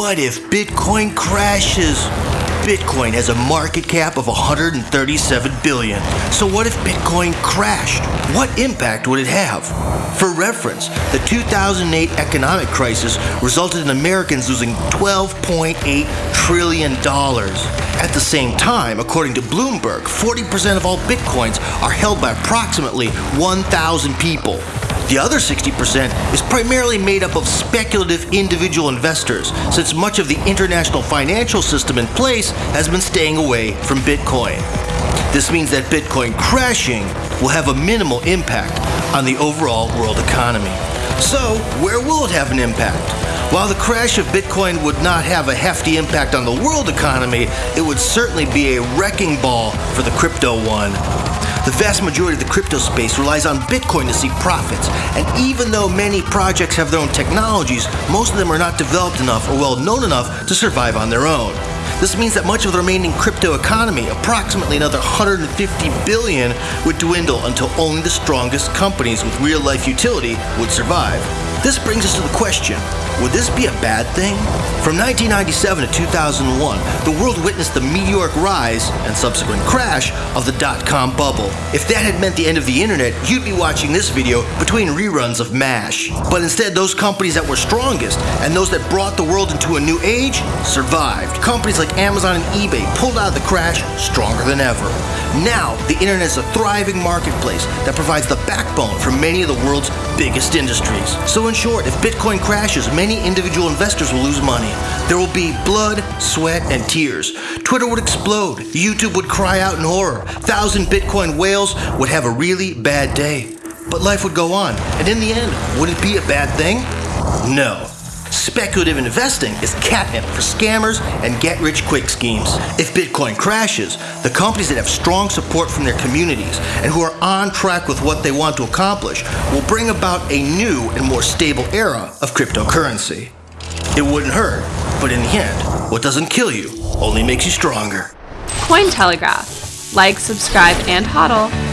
what if Bitcoin crashes? Bitcoin has a market cap of 137 billion. So what if Bitcoin crashed? What impact would it have? For reference, the 2008 economic crisis resulted in Americans losing 12.8 trillion dollars. At the same time, according to Bloomberg, 40% of all Bitcoins are held by approximately 1,000 people. The other 60% is primarily made up of speculative individual investors, since much of the international financial system in place has been staying away from Bitcoin. This means that Bitcoin crashing will have a minimal impact on the overall world economy. So, where will it have an impact? While the crash of Bitcoin would not have a hefty impact on the world economy, it would certainly be a wrecking ball for the crypto one. The vast majority of the crypto space relies on Bitcoin to see profits, and even though many projects have their own technologies, most of them are not developed enough or well known enough to survive on their own. This means that much of the remaining crypto economy, approximately another 150 billion, would dwindle until only the strongest companies with real life utility would survive. This brings us to the question would this be a bad thing? From 1997 to 2001, the world witnessed the meteoric rise and subsequent crash of the dot com bubble. If that had meant the end of the internet, you'd be watching this video between reruns of MASH. But instead, those companies that were strongest and those that brought the world into a new age survived. Companies like Amazon and eBay pulled out of the crash stronger than ever. Now, the internet is a thriving marketplace that provides the backbone for many of the world's biggest industries. So, in short, if Bitcoin crashes, many individual investors will lose money. There will be blood, sweat, and tears. Twitter would explode. YouTube would cry out in horror. Thousand Bitcoin whales would have a really bad day. But life would go on. And in the end, would it be a bad thing? No. Speculative investing is catnip for scammers and get rich quick schemes. If Bitcoin crashes, the companies that have strong support from their communities and who are on track with what they want to accomplish will bring about a new and more stable era of cryptocurrency. It wouldn't hurt, but in the end, what doesn't kill you only makes you stronger. Cointelegraph. Like, subscribe, and hodl